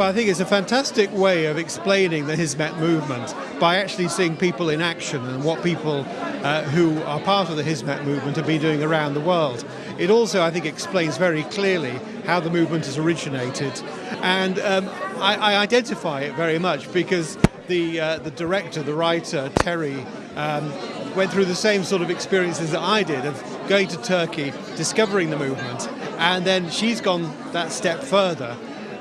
But I think it's a fantastic way of explaining the Hizmet movement by actually seeing people in action and what people uh, who are part of the Hizmet movement have been doing around the world. It also, I think, explains very clearly how the movement has originated. And um, I, I, identify it very much because the, uh, the director, the writer, Terry, um, went through the same sort of experiences that I did of going to Turkey, discovering the movement, and then she's gone that step further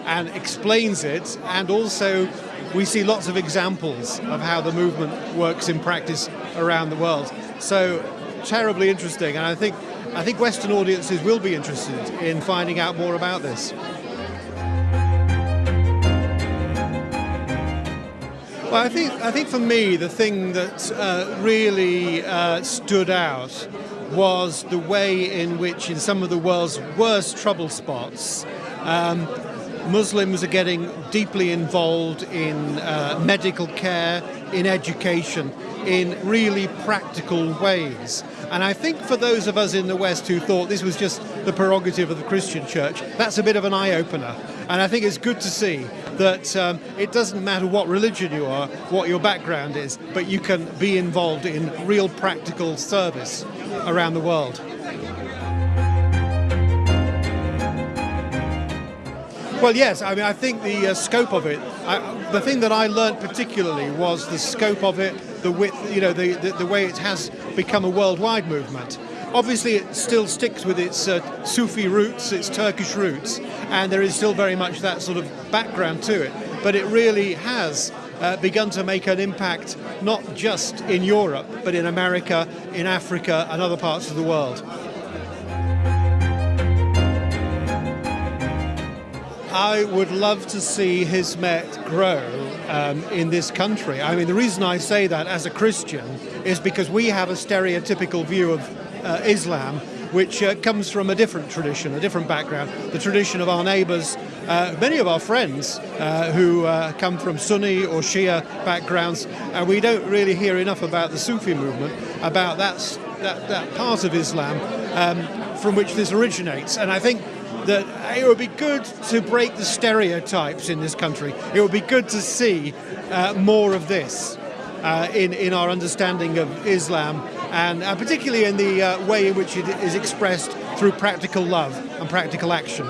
and explains it, and also we see lots of examples of how the movement works in practice around the world. So terribly interesting, and I think I think Western audiences will be interested in finding out more about this. Well, I think I think for me the thing that uh, really uh, stood out was the way in which, in some of the world's worst trouble spots, um, Muslims are getting deeply involved in uh, medical care, in education, in really practical ways. And I think for those of us in the West who thought this was just the prerogative of the Christian church, that's a bit of an eye opener. And I think it's good to see that um, it doesn't matter what religion you are, what your background is, but you can be involved in real practical service around the world. Well, yes. I mean, I think the uh, scope of it. I, the thing that I learned particularly was the scope of it, the width, you know, the, the, the way it has become a worldwide movement. Obviously, it still sticks with its uh, Sufi roots, its Turkish roots, and there is still very much that sort of background to it. But it really has uh, begun to make an impact not just in Europe, but in America, in Africa, and other parts of the world. I would love to see Hizmet grow um, in this country. I mean, the reason I say that as a Christian is because we have a stereotypical view of uh, Islam which uh, comes from a different tradition, a different background, the tradition of our neighbours, uh, many of our friends uh, who uh, come from Sunni or Shia backgrounds, and we don't really hear enough about the Sufi movement, about that, that, that part of Islam um, from which this originates. And I think that it would be good to break the stereotypes in this country. It would be good to see uh, more of this uh, in, in our understanding of Islam and uh, particularly in the uh, way in which it is expressed through practical love and practical action.